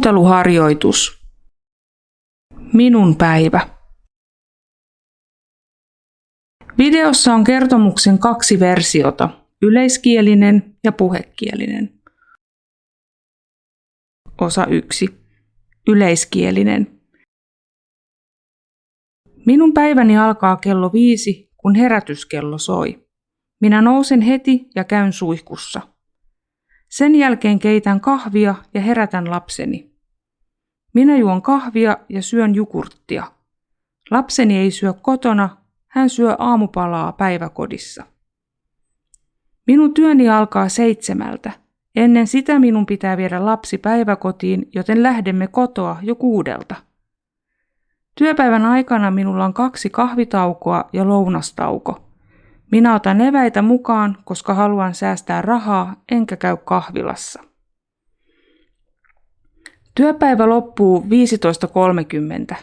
Kuunteluharjoitus. Minun päivä. Videossa on kertomuksen kaksi versiota, yleiskielinen ja puhekielinen. Osa 1. Yleiskielinen. Minun päiväni alkaa kello viisi, kun herätyskello soi. Minä nousen heti ja käyn suihkussa. Sen jälkeen keitän kahvia ja herätän lapseni. Minä juon kahvia ja syön jukurttia. Lapseni ei syö kotona, hän syö aamupalaa päiväkodissa. Minun työni alkaa seitsemältä. Ennen sitä minun pitää viedä lapsi päiväkotiin, joten lähdemme kotoa jo kuudelta. Työpäivän aikana minulla on kaksi kahvitaukoa ja lounastauko. Minä otan eväitä mukaan, koska haluan säästää rahaa enkä käy kahvilassa. Työpäivä loppuu 15.30.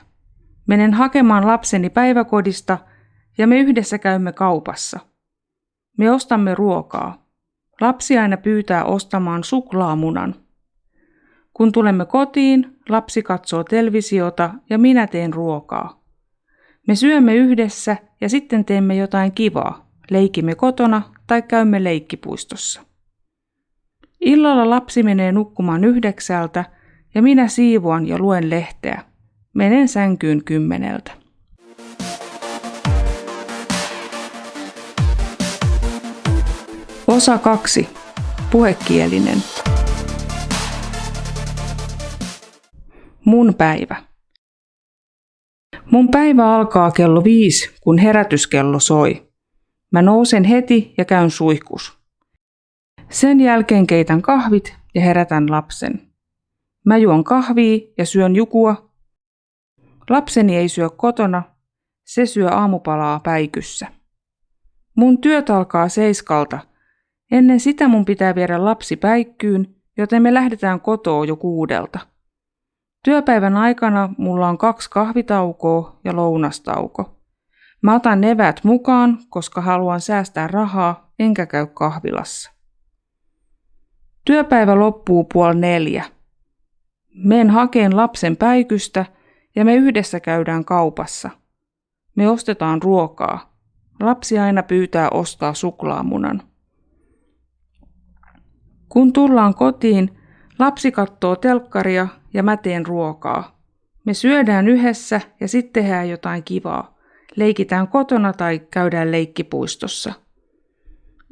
Menen hakemaan lapseni päiväkodista ja me yhdessä käymme kaupassa. Me ostamme ruokaa. Lapsi aina pyytää ostamaan suklaamunan. Kun tulemme kotiin, lapsi katsoo televisiota ja minä teen ruokaa. Me syömme yhdessä ja sitten teemme jotain kivaa leikimme kotona tai käymme leikkipuistossa. Illalla lapsi menee nukkumaan yhdeksältä ja minä siivoan ja luen lehteä. Menen sänkyyn kymmeneltä. Osa 2. Puhekielinen. Mun päivä. Mun päivä alkaa kello viisi, kun herätyskello soi. Mä nousen heti ja käyn suihkus. Sen jälkeen keitän kahvit ja herätän lapsen. Mä juon kahvia ja syön jukua. Lapseni ei syö kotona, se syö aamupalaa päikyssä. Mun työt alkaa seiskalta. Ennen sitä mun pitää viedä lapsi päikkyyn, joten me lähdetään kotoa jo kuudelta. Työpäivän aikana mulla on kaksi kahvitaukoa ja lounastauko. Mä otan nevät mukaan, koska haluan säästää rahaa, enkä käy kahvilassa. Työpäivä loppuu puoli neljä. Meen hakeen lapsen päikystä ja me yhdessä käydään kaupassa. Me ostetaan ruokaa. Lapsi aina pyytää ostaa suklaamunan. Kun tullaan kotiin, lapsi katsoo telkkaria ja mä teen ruokaa. Me syödään yhdessä ja sitten tehdään jotain kivaa leikitään kotona tai käydään leikkipuistossa.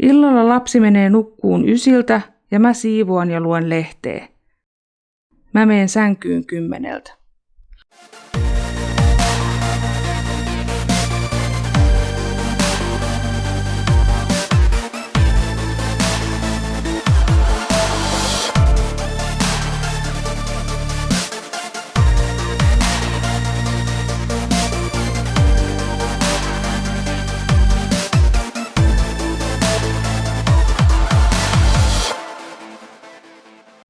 Illalla lapsi menee nukkuun ysiltä ja mä siivoan ja luen lehteä. Mä meen sänkyyn kymmeneltä.